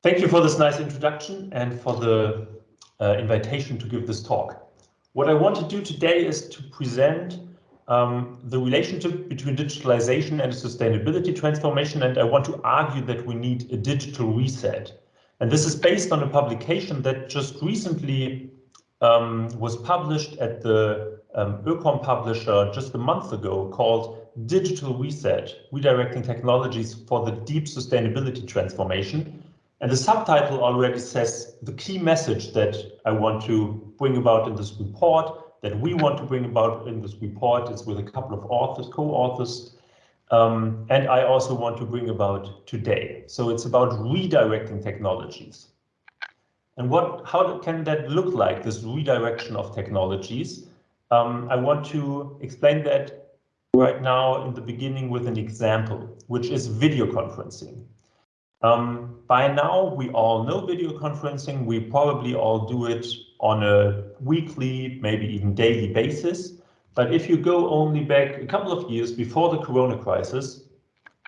Thank you for this nice introduction and for the uh, invitation to give this talk. What I want to do today is to present um, the relationship between digitalization and sustainability transformation, and I want to argue that we need a digital reset. And this is based on a publication that just recently um, was published at the um, publisher just a month ago called Digital Reset, Redirecting Technologies for the Deep Sustainability Transformation. And the subtitle already says the key message that I want to bring about in this report, that we want to bring about in this report is with a couple of authors, co-authors, um, and I also want to bring about today. So it's about redirecting technologies. And what, how can that look like, this redirection of technologies? Um, I want to explain that right now in the beginning with an example, which is video conferencing. Um, by now, we all know video conferencing. We probably all do it on a weekly, maybe even daily basis. But if you go only back a couple of years before the corona crisis,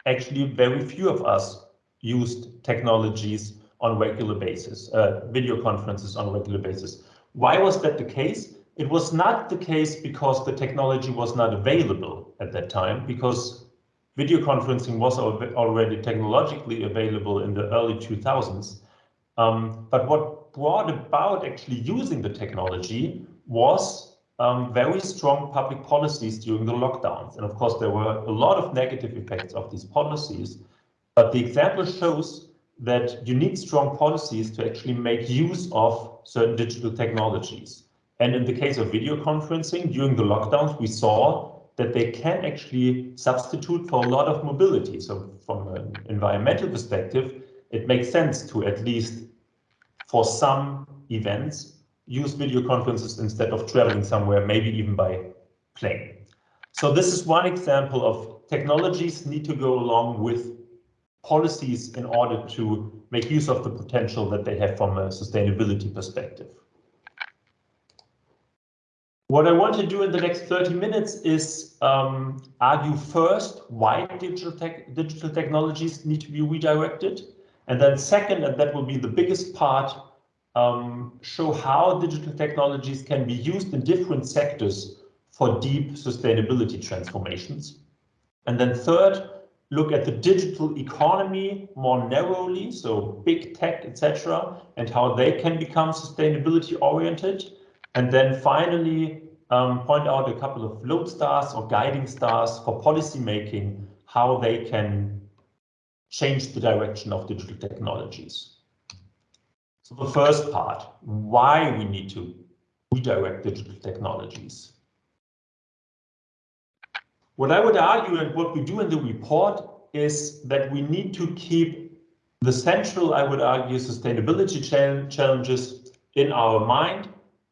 actually very few of us used technologies on regular basis, uh, video conferences on regular basis. Why was that the case? It was not the case because the technology was not available at that time, because video conferencing was already technologically available in the early 2000s. Um, but what brought about actually using the technology was um, very strong public policies during the lockdowns. And of course, there were a lot of negative effects of these policies. But the example shows that you need strong policies to actually make use of certain digital technologies. And in the case of video conferencing, during the lockdowns, we saw that they can actually substitute for a lot of mobility. So from an environmental perspective, it makes sense to at least for some events use video conferences instead of traveling somewhere, maybe even by plane. So this is one example of technologies need to go along with policies in order to make use of the potential that they have from a sustainability perspective. What I want to do in the next 30 minutes is um, argue first why digital, tech, digital technologies need to be redirected. And then second, and that will be the biggest part, um, show how digital technologies can be used in different sectors for deep sustainability transformations. And then third, look at the digital economy more narrowly, so big tech, etc., and how they can become sustainability oriented. And then finally, um, point out a couple of lodestars or guiding stars for policy making, how they can change the direction of digital technologies. So the first part, why we need to redirect digital technologies. What I would argue and what we do in the report is that we need to keep the central, I would argue, sustainability challenges in our mind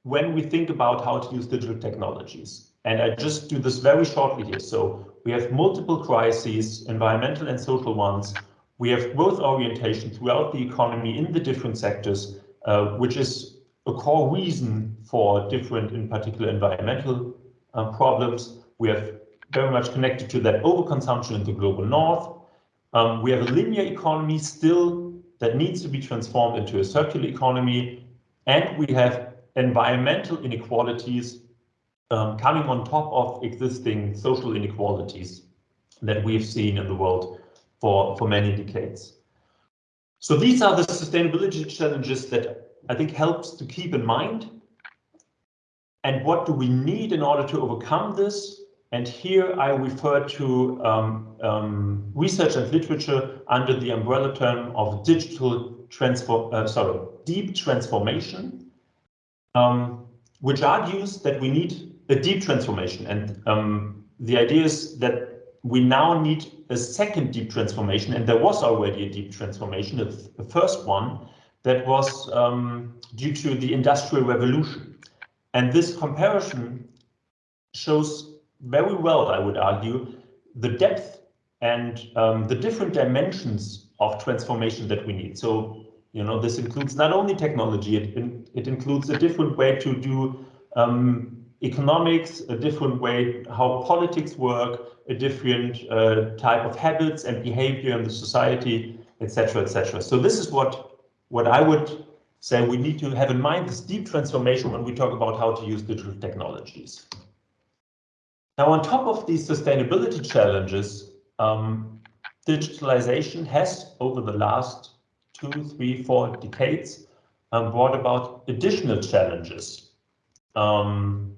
when we think about how to use digital technologies. And I just do this very shortly here. So we have multiple crises, environmental and social ones. We have growth orientation throughout the economy in the different sectors, uh, which is a core reason for different, in particular, environmental uh, problems. We have very much connected to that overconsumption in the global north. Um, we have a linear economy still that needs to be transformed into a circular economy. And we have environmental inequalities um, coming on top of existing social inequalities that we've seen in the world for, for many decades. So these are the sustainability challenges that I think helps to keep in mind. And what do we need in order to overcome this? And here I refer to um, um, research and literature under the umbrella term of digital transform, uh, sorry, deep transformation um, which argues that we need a deep transformation. And um, the idea is that we now need a second deep transformation, and there was already a deep transformation, the first one, that was um, due to the Industrial Revolution. And this comparison shows very well, I would argue, the depth and um, the different dimensions of transformation that we need. So you know, this includes not only technology, it, it includes a different way to do um, economics, a different way how politics work, a different uh, type of habits and behavior in the society, etc., etc. So this is what what I would say we need to have in mind this deep transformation when we talk about how to use digital technologies. Now, on top of these sustainability challenges, um, digitalization has, over the last two, three, four decades, um, brought about additional challenges. Um,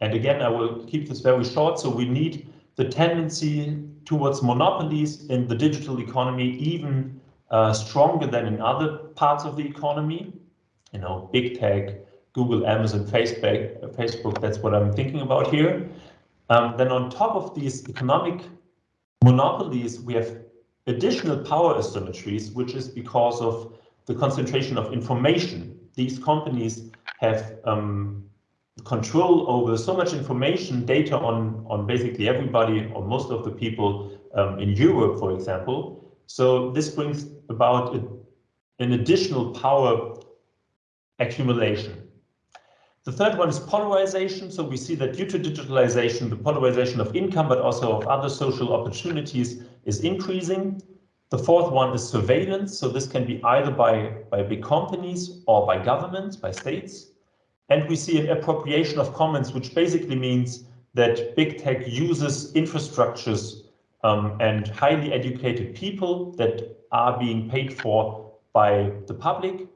and again, I will keep this very short. So we need the tendency towards monopolies in the digital economy even uh, stronger than in other parts of the economy. You know, big tech, Google, Amazon, Facebook, Facebook that's what I'm thinking about here. Um, then on top of these economic monopolies, we have additional power asymmetries, which is because of the concentration of information. These companies have um, control over so much information, data on, on basically everybody or most of the people um, in Europe, for example. So this brings about a, an additional power accumulation. The third one is polarization. So we see that due to digitalization, the polarization of income, but also of other social opportunities is increasing. The fourth one is surveillance. So this can be either by, by big companies or by governments, by states. And we see an appropriation of commons, which basically means that big tech uses infrastructures um, and highly educated people that are being paid for by the public.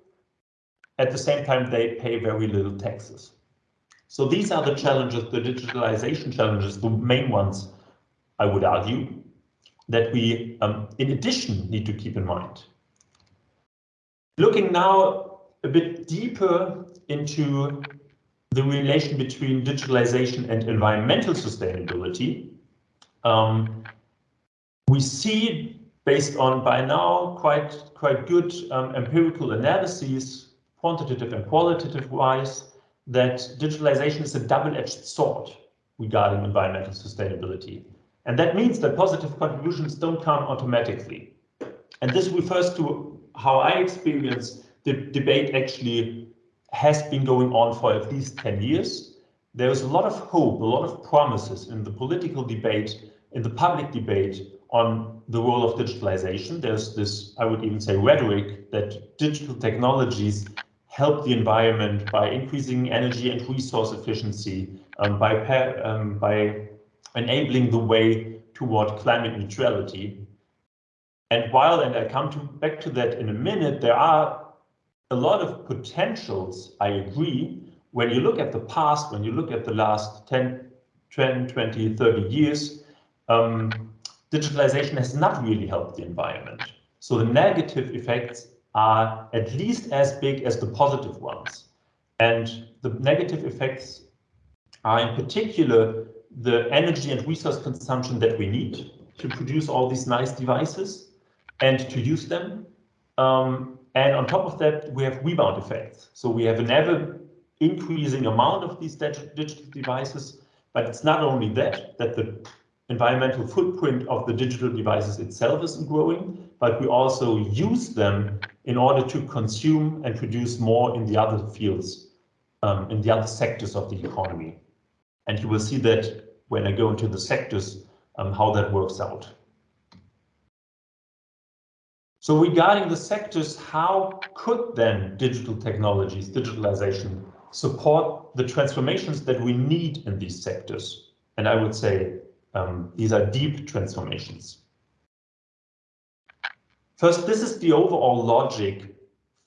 At the same time, they pay very little taxes. So these are the challenges, the digitalization challenges, the main ones, I would argue, that we, um, in addition, need to keep in mind. Looking now a bit deeper into the relation between digitalization and environmental sustainability, um, we see based on by now quite quite good um, empirical analyses, quantitative and qualitative wise, that digitalization is a double-edged sword regarding environmental sustainability. And that means that positive contributions don't come automatically. And this refers to how I experience the debate actually has been going on for at least 10 years. There is a lot of hope, a lot of promises in the political debate, in the public debate on the role of digitalization. There's this, I would even say, rhetoric that digital technologies help the environment by increasing energy and resource efficiency, um, by, um, by enabling the way toward climate neutrality. And while, and I come to, back to that in a minute, there are a lot of potentials, I agree. When you look at the past, when you look at the last 10, 10 20, 30 years, um, digitalization has not really helped the environment. So the negative effects are at least as big as the positive ones. And the negative effects are in particular the energy and resource consumption that we need to produce all these nice devices and to use them. Um, and on top of that, we have rebound effects. So we have an ever increasing amount of these digital devices, but it's not only that, that the environmental footprint of the digital devices itself isn't growing, but we also use them in order to consume and produce more in the other fields, um, in the other sectors of the economy. And you will see that when I go into the sectors, um, how that works out. So regarding the sectors, how could then digital technologies, digitalization, support the transformations that we need in these sectors? And I would say um, these are deep transformations. First, this is the overall logic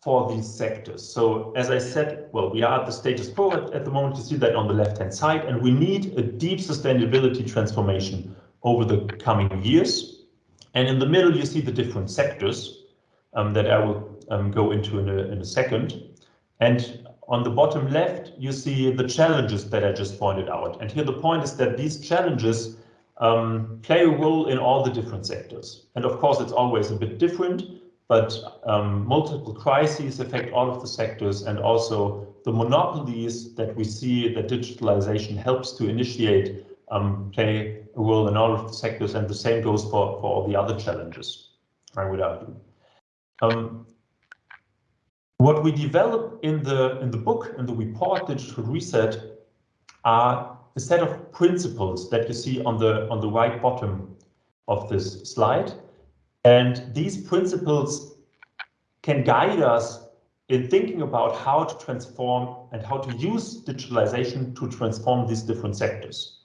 for these sectors. So as I said, well, we are at the status quo at, at the moment. You see that on the left-hand side, and we need a deep sustainability transformation over the coming years. And in the middle, you see the different sectors um, that I will um, go into in a, in a second. And on the bottom left, you see the challenges that I just pointed out. And here the point is that these challenges um, play a role in all the different sectors. And of course, it's always a bit different, but um, multiple crises affect all of the sectors and also the monopolies that we see that digitalization helps to initiate um, play a role in all of the sectors, and the same goes for, for all the other challenges, I would argue. Um, what we develop in the in the book, in the report Digital Reset, are a set of principles that you see on the on the right bottom of this slide. And these principles can guide us in thinking about how to transform and how to use digitalization to transform these different sectors.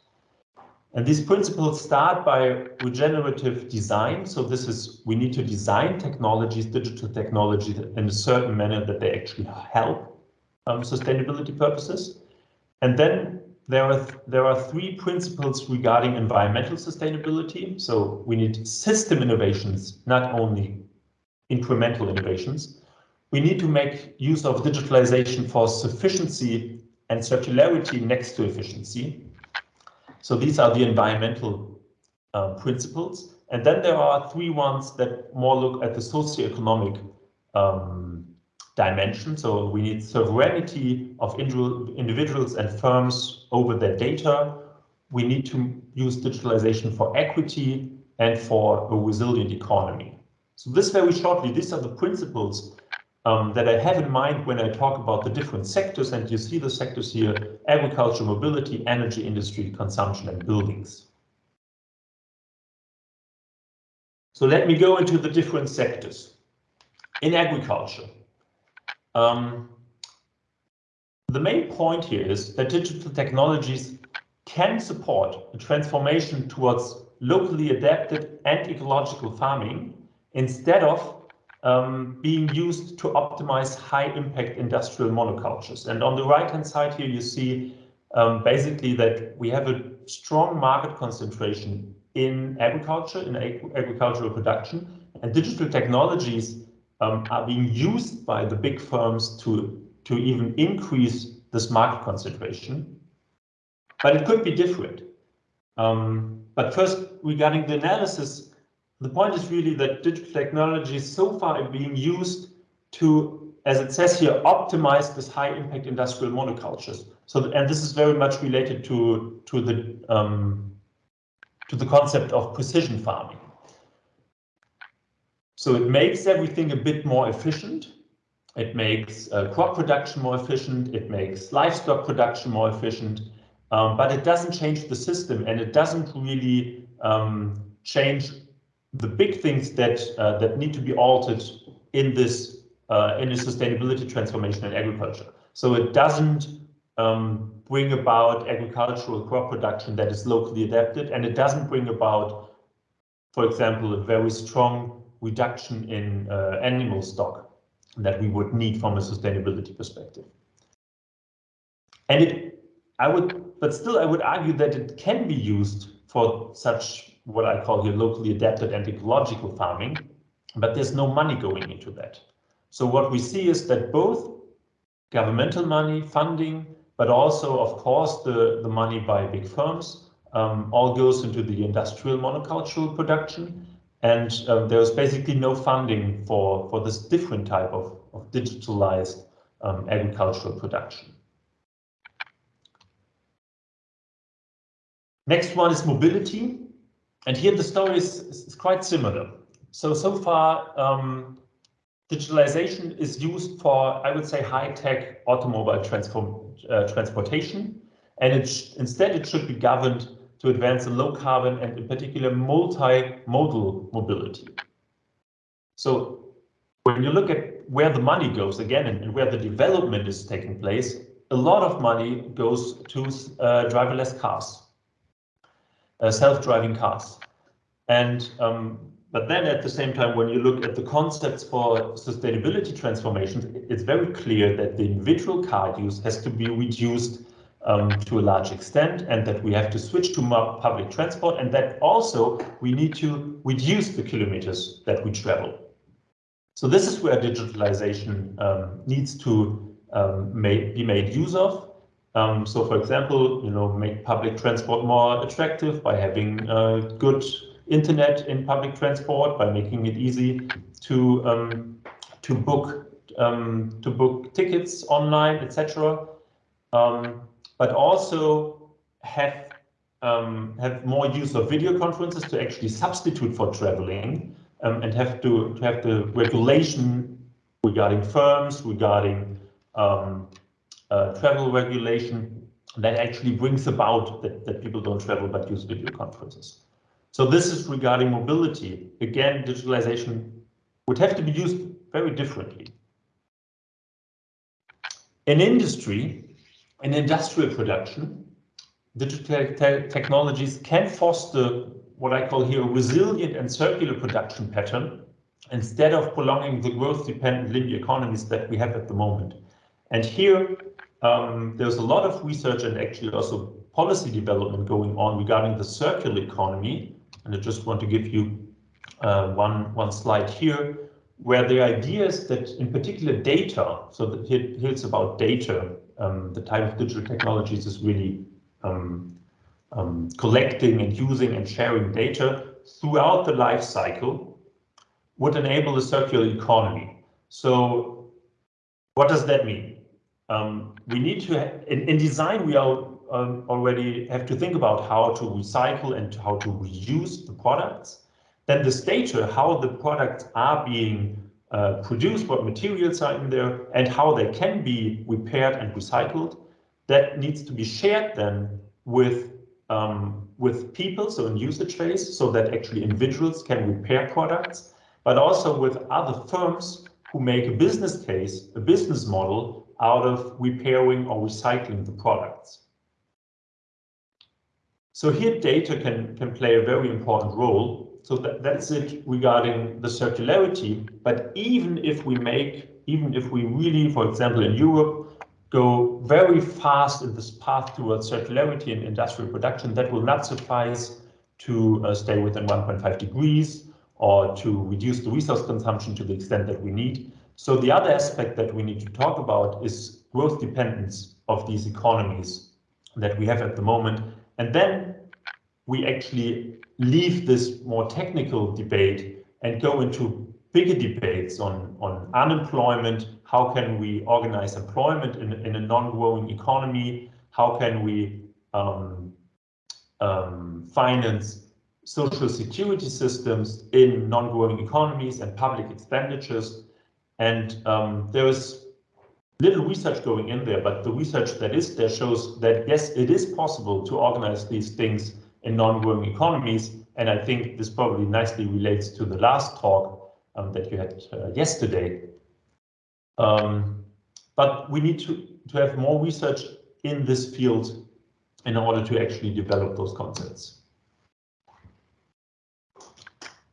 And these principles start by regenerative design. So this is, we need to design technologies, digital technologies in a certain manner that they actually help um, sustainability purposes. And then there are, there are three principles regarding environmental sustainability. So we need system innovations, not only incremental innovations. We need to make use of digitalization for sufficiency and circularity next to efficiency. So these are the environmental uh, principles. And then there are three ones that more look at the socioeconomic um, dimension. So we need sovereignty of individuals and firms over their data. We need to use digitalization for equity and for a resilient economy. So this very shortly, these are the principles um, that I have in mind when I talk about the different sectors, and you see the sectors here, agriculture, mobility, energy, industry, consumption, and buildings. So let me go into the different sectors. In agriculture, um, the main point here is that digital technologies can support a transformation towards locally adapted and ecological farming instead of um, being used to optimize high impact industrial monocultures. And on the right hand side here, you see um, basically that we have a strong market concentration in agriculture, in ag agricultural production, and digital technologies um, are being used by the big firms to, to even increase this market concentration. But it could be different. Um, but first, regarding the analysis, the point is really that digital technology is so far being used to, as it says here, optimize this high impact industrial monocultures. So, and this is very much related to, to the um, to the concept of precision farming. So it makes everything a bit more efficient. It makes uh, crop production more efficient. It makes livestock production more efficient. Um, but it doesn't change the system and it doesn't really um, change the big things that uh, that need to be altered in this uh, in the sustainability transformation in agriculture. So it doesn't um, bring about agricultural crop production that is locally adapted, and it doesn't bring about, for example, a very strong reduction in uh, animal stock that we would need from a sustainability perspective. And it, I would, but still, I would argue that it can be used for such what I call here locally adapted and ecological farming, but there's no money going into that. So what we see is that both governmental money, funding, but also, of course, the, the money by big firms um, all goes into the industrial monocultural production. And um, was basically no funding for, for this different type of, of digitalized um, agricultural production. Next one is mobility. And here the story is, is quite similar. So, so far, um, digitalization is used for, I would say, high-tech automobile transform, uh, transportation. And it instead, it should be governed to advance a low carbon and in particular multimodal mobility. So when you look at where the money goes again and, and where the development is taking place, a lot of money goes to uh, driverless cars uh, self-driving cars. And um, but then at the same time, when you look at the concepts for sustainability transformations, it's very clear that the individual car use has to be reduced um, to a large extent and that we have to switch to more public transport and that also we need to reduce the kilometers that we travel. So this is where digitalization um, needs to um, be made use of. Um, so, for example, you know, make public transport more attractive by having uh, good internet in public transport, by making it easy to um, to book um, to book tickets online, etc. Um, but also have um, have more use of video conferences to actually substitute for traveling, um, and have to to have the regulation regarding firms, regarding uh, travel regulation that actually brings about that, that people don't travel but use video conferences. So this is regarding mobility. Again, digitalization would have to be used very differently. In industry, in industrial production, digital te technologies can foster what I call here a resilient and circular production pattern instead of prolonging the growth-dependent linear economies that we have at the moment. And here, um, there's a lot of research and actually also policy development going on regarding the circular economy. And I just want to give you uh, one, one slide here, where the idea is that in particular data, so here, here it's about data, um, the type of digital technologies is really um, um, collecting and using and sharing data throughout the life cycle would enable a circular economy. So what does that mean? Um, we need to, in, in design, we are um, already have to think about how to recycle and how to reuse the products. Then the data, how the products are being uh, produced, what materials are in there, and how they can be repaired and recycled. That needs to be shared then with um, with people, so in usage phase, so that actually individuals can repair products, but also with other firms who make a business case, a business model out of repairing or recycling the products. So here data can, can play a very important role. So that, that's it regarding the circularity. But even if we make, even if we really, for example, in Europe, go very fast in this path towards circularity in industrial production, that will not suffice to uh, stay within 1.5 degrees or to reduce the resource consumption to the extent that we need. So the other aspect that we need to talk about is growth dependence of these economies that we have at the moment. And then we actually leave this more technical debate and go into bigger debates on, on unemployment, how can we organize employment in, in a non-growing economy, how can we um, um, finance social security systems in non-growing economies and public expenditures. And um, there is little research going in there, but the research that is there shows that yes, it is possible to organize these things in non-growing economies. And I think this probably nicely relates to the last talk um, that you had uh, yesterday. Um, but we need to, to have more research in this field in order to actually develop those concepts.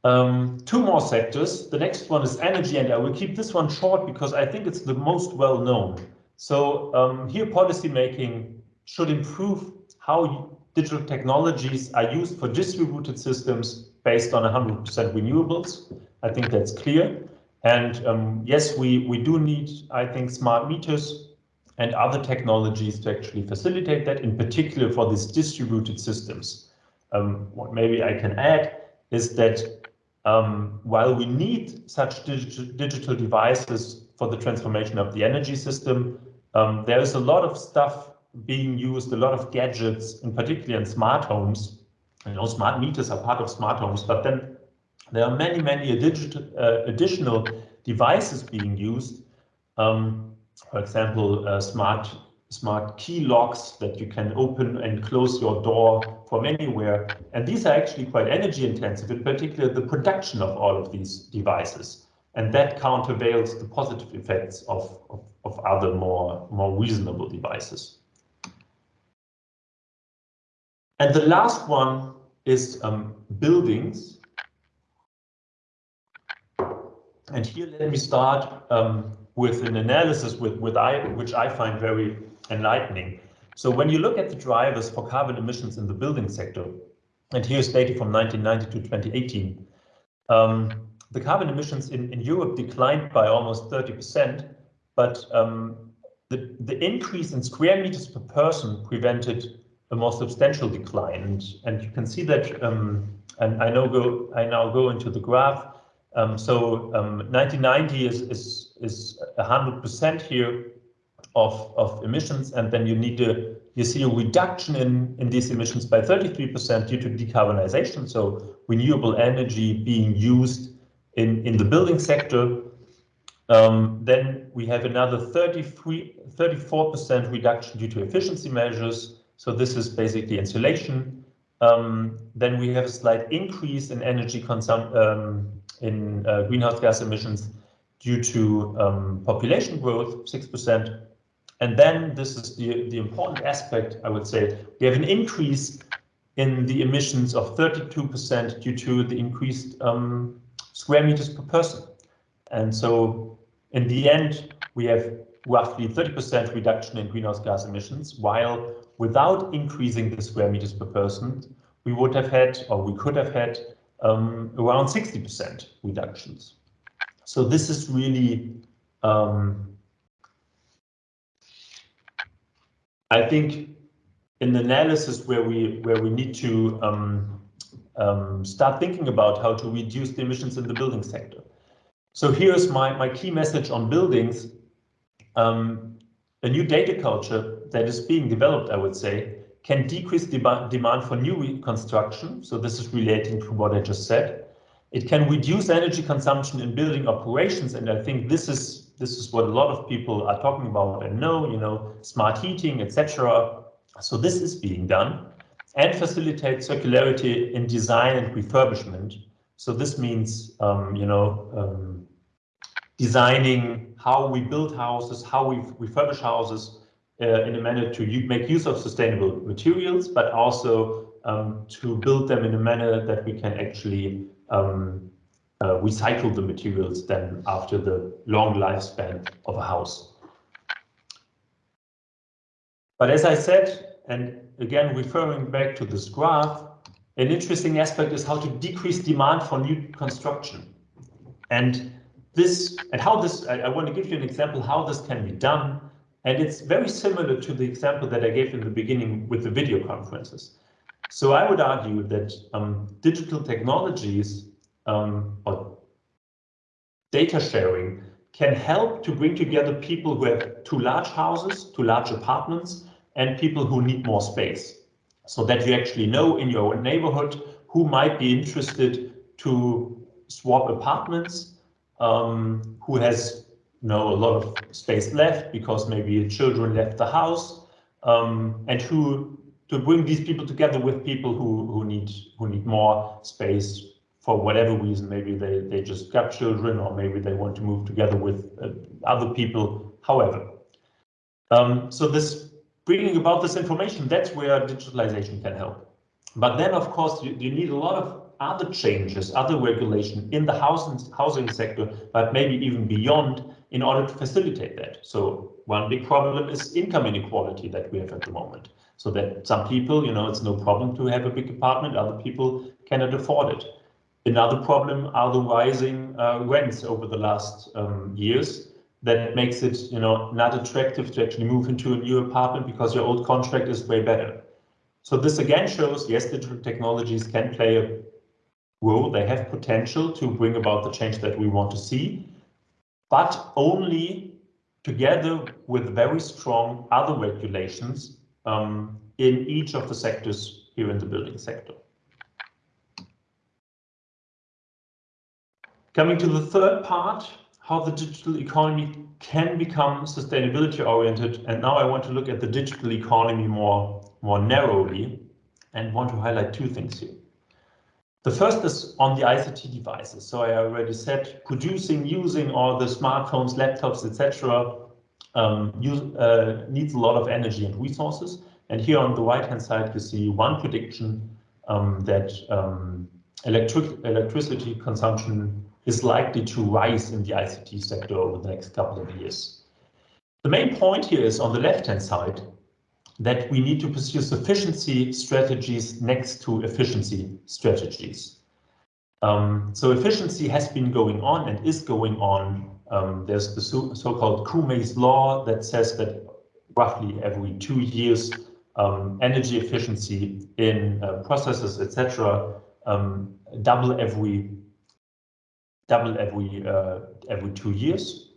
Um, two more sectors. The next one is energy, and I will keep this one short because I think it's the most well known. So um, here policymaking should improve how digital technologies are used for distributed systems based on 100% renewables. I think that's clear. And um, yes, we, we do need, I think, smart meters and other technologies to actually facilitate that, in particular for these distributed systems. Um, what maybe I can add is that um, while we need such dig digital devices for the transformation of the energy system, um, there is a lot of stuff being used, a lot of gadgets, in particular in smart homes. You know, smart meters are part of smart homes, but then there are many, many uh, additional devices being used. Um, for example, uh, smart smart key locks that you can open and close your door from anywhere. And these are actually quite energy intensive, in particular the production of all of these devices. And that countervails the positive effects of, of, of other more, more reasonable devices. And the last one is um, buildings. And here let me start um, with an analysis with, with I, which I find very enlightening. So when you look at the drivers for carbon emissions in the building sector, and here's data from 1990 to 2018, um, the carbon emissions in, in Europe declined by almost 30%, but um, the, the increase in square meters per person prevented a more substantial decline. And, and you can see that, um, and I now go, I now go into the graph. Um, so 1990 um, is, is, is 100% here, of, of emissions, and then you need to you see a reduction in, in these emissions by 33% due to decarbonization, so renewable energy being used in, in the building sector. Um, then we have another 33, 34% reduction due to efficiency measures. So this is basically insulation. Um, then we have a slight increase in energy consumption um, in uh, greenhouse gas emissions due to um, population growth, 6%. And then this is the, the important aspect, I would say, we have an increase in the emissions of 32% due to the increased um, square meters per person. And so in the end, we have roughly 30% reduction in greenhouse gas emissions, while without increasing the square meters per person, we would have had, or we could have had, um, around 60% reductions. So this is really, um, I think, an analysis where we where we need to um, um, start thinking about how to reduce the emissions in the building sector. So here's my, my key message on buildings. Um, a new data culture that is being developed, I would say, can decrease demand for new construction. So this is relating to what I just said. It can reduce energy consumption in building operations, and I think this is this is what a lot of people are talking about and know, you know, smart heating, etc. So this is being done and facilitate circularity in design and refurbishment. So this means, um, you know, um, designing how we build houses, how we refurbish houses uh, in a manner to make use of sustainable materials, but also um, to build them in a manner that we can actually um, uh, recycle the materials then after the long lifespan of a house. But as I said, and again referring back to this graph, an interesting aspect is how to decrease demand for new construction. And this and how this, I, I want to give you an example how this can be done. And it's very similar to the example that I gave in the beginning with the video conferences. So I would argue that um, digital technologies um, or data sharing can help to bring together people who have two large houses, two large apartments, and people who need more space. So that you actually know in your own neighborhood who might be interested to swap apartments, um, who has you know, a lot of space left because maybe children left the house, um, and who to bring these people together with people who, who need who need more space for whatever reason, maybe they, they just got children or maybe they want to move together with uh, other people, however. Um, so this bringing about this information, that's where digitalization can help. But then, of course, you, you need a lot of other changes, other regulation in the housing, housing sector, but maybe even beyond in order to facilitate that. So one big problem is income inequality that we have at the moment. So that some people, you know, it's no problem to have a big apartment, other people cannot afford it. Another problem are the rising uh, rents over the last um, years that makes it, you know, not attractive to actually move into a new apartment because your old contract is way better. So this again shows, yes, digital technologies can play a role. They have potential to bring about the change that we want to see, but only together with very strong other regulations um, in each of the sectors here in the building sector. Coming to the third part, how the digital economy can become sustainability oriented. And now I want to look at the digital economy more, more narrowly and want to highlight two things here. The first is on the ICT devices. So I already said producing, using all the smartphones, laptops, etc. Um, uh, needs a lot of energy and resources. And here on the right hand side, you see one prediction um, that um, electric electricity consumption is likely to rise in the ICT sector over the next couple of years. The main point here is on the left-hand side that we need to pursue sufficiency strategies next to efficiency strategies. Um, so efficiency has been going on and is going on. Um, there's the so-called Koomey's law that says that roughly every two years, um, energy efficiency in uh, processes, etc., um, double every double every uh, every two years.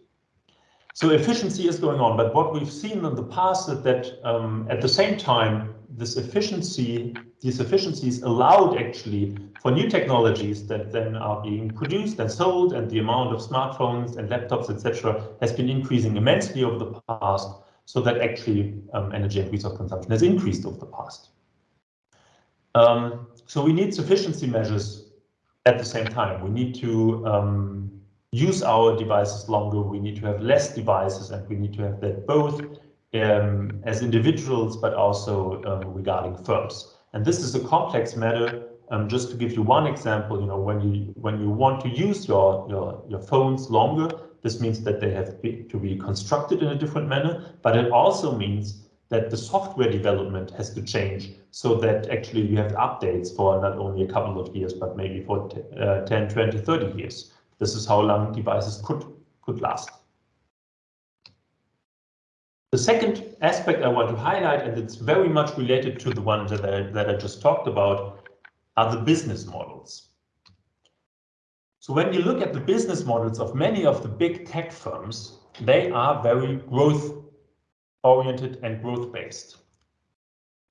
So efficiency is going on, but what we've seen in the past is that um, at the same time, this efficiency, these efficiencies allowed actually for new technologies that then are being produced and sold, and the amount of smartphones and laptops, etc., has been increasing immensely over the past, so that actually um, energy and resource consumption has increased over the past. Um, so we need sufficiency measures at the same time. We need to um, use our devices longer, we need to have less devices, and we need to have that both um, as individuals, but also um, regarding firms. And this is a complex matter. Um, just to give you one example, you know, when you when you want to use your your your phones longer, this means that they have to be constructed in a different manner, but it also means that the software development has to change so that actually you have updates for not only a couple of years, but maybe for uh, 10, 20, 30 years. This is how long devices could, could last. The second aspect I want to highlight, and it's very much related to the one that I, that I just talked about, are the business models. So when you look at the business models of many of the big tech firms, they are very growth oriented and growth based.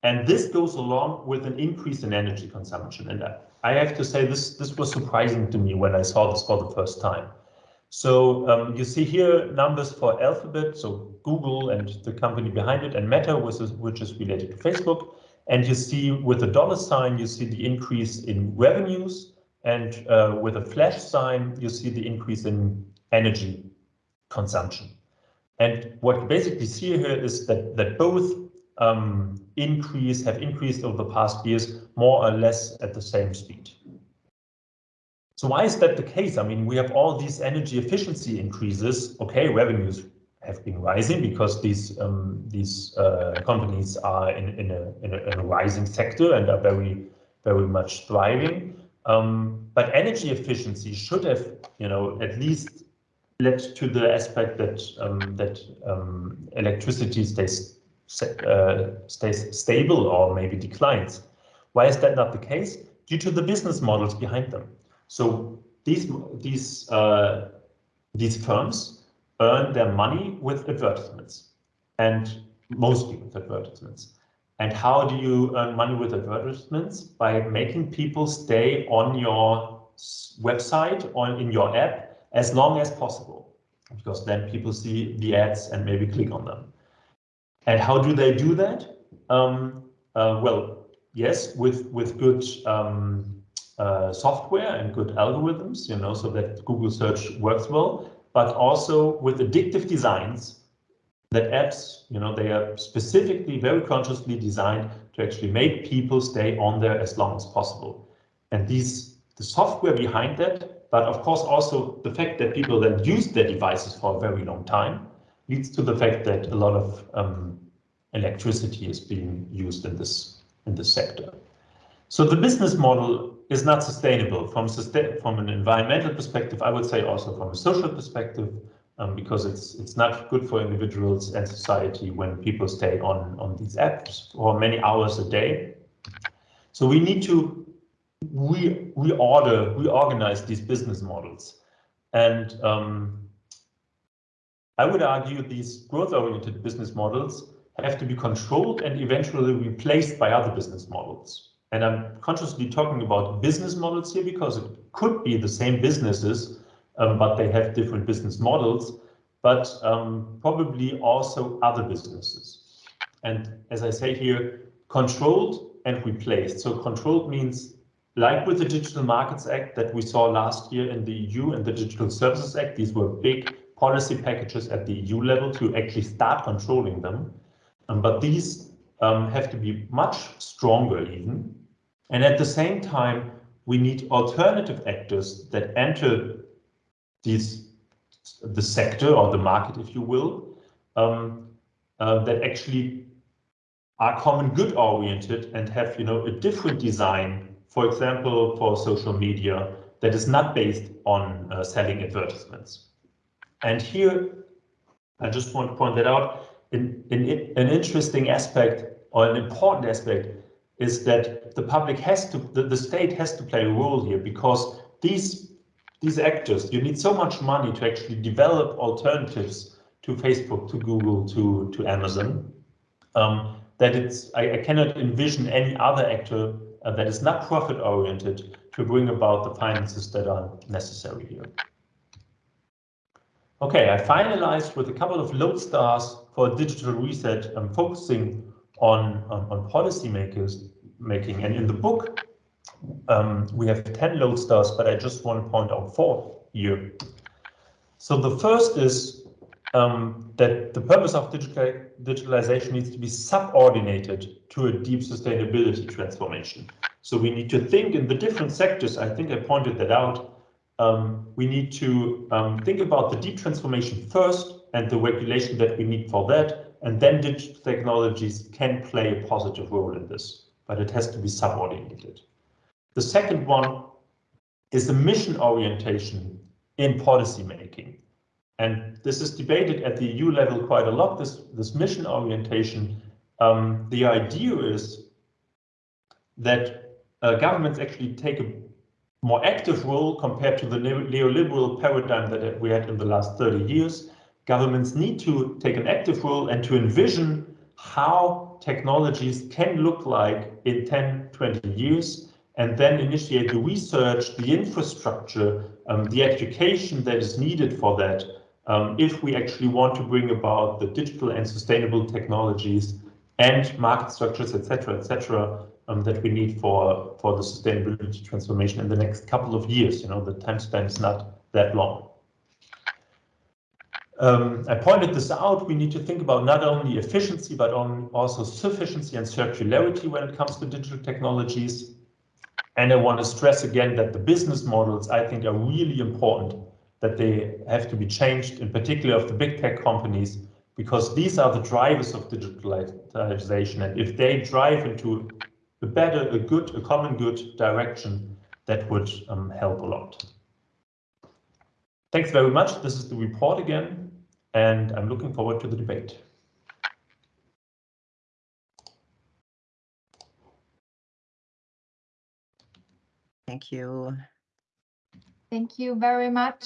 And this goes along with an increase in energy consumption. And I have to say this, this was surprising to me when I saw this for the first time. So um, you see here numbers for Alphabet, so Google and the company behind it, and Meta, which is, which is related to Facebook. And you see with the dollar sign, you see the increase in revenues. And uh, with a flash sign, you see the increase in energy consumption. And what you basically see here is that, that both um, increase have increased over the past years more or less at the same speed. So why is that the case? I mean, we have all these energy efficiency increases. Okay, revenues have been rising because these um, these uh, companies are in, in, a, in, a, in a rising sector and are very very much thriving. Um, but energy efficiency should have, you know, at least led to the aspect that um, that um, electricity stays uh, stays stable or maybe declines. Why is that not the case? Due to the business models behind them. So these these uh, these firms earn their money with advertisements, and mostly with advertisements. And how do you earn money with advertisements? By making people stay on your website or in your app as long as possible, because then people see the ads and maybe click on them. And how do they do that? Um, uh, well, yes, with with good um, uh, software and good algorithms, you know, so that Google search works well, but also with addictive designs that apps, you know, they are specifically very consciously designed to actually make people stay on there as long as possible. And these the software behind that but of course, also the fact that people then use their devices for a very long time leads to the fact that a lot of um, electricity is being used in this in this sector. So the business model is not sustainable from from an environmental perspective. I would say also from a social perspective, um, because it's it's not good for individuals and society when people stay on on these apps for many hours a day. So we need to we reorder, reorganize these business models. And um, I would argue these growth-oriented business models have to be controlled and eventually replaced by other business models. And I'm consciously talking about business models here because it could be the same businesses, um, but they have different business models, but um, probably also other businesses. And as I say here, controlled and replaced. So controlled means like with the Digital Markets Act that we saw last year in the EU and the Digital Services Act, these were big policy packages at the EU level to actually start controlling them. Um, but these um, have to be much stronger even. And at the same time, we need alternative actors that enter these the sector or the market, if you will, um, uh, that actually are common good oriented and have you know a different design for example, for social media that is not based on uh, selling advertisements. And here, I just want to point that out, in, in, an interesting aspect or an important aspect is that the public has to, the, the state has to play a role here because these these actors, you need so much money to actually develop alternatives to Facebook, to Google, to, to Amazon, um, that it's I, I, cannot envision any other actor uh, that is not profit oriented to bring about the finances that are necessary here. Okay, I finalized with a couple of lodestars for digital reset. I'm focusing on, on, on policy makers making. And in the book, um, we have 10 lodestars, but I just want to point out four here. So the first is um, that the purpose of digital, digitalization needs to be subordinated to a deep sustainability transformation. So we need to think in the different sectors. I think I pointed that out. Um, we need to um, think about the deep transformation first and the regulation that we need for that. And then digital technologies can play a positive role in this, but it has to be subordinated. The second one is the mission orientation in policy making. And this is debated at the EU level quite a lot, this, this mission orientation. Um, the idea is that uh, governments actually take a more active role compared to the neoliberal paradigm that we had in the last 30 years. Governments need to take an active role and to envision how technologies can look like in 10, 20 years, and then initiate the research, the infrastructure, um, the education that is needed for that um, if we actually want to bring about the digital and sustainable technologies and market structures, etc., etc., that we need for for the sustainability transformation in the next couple of years. You know, the time span is not that long. Um, I pointed this out. We need to think about not only efficiency, but on also sufficiency and circularity when it comes to digital technologies. And I want to stress again that the business models, I think, are really important that they have to be changed, in particular of the big tech companies, because these are the drivers of digitalization. And if they drive into a better, a good, a common good direction, that would um, help a lot. Thanks very much. This is the report again, and I'm looking forward to the debate. Thank you. Thank you very much,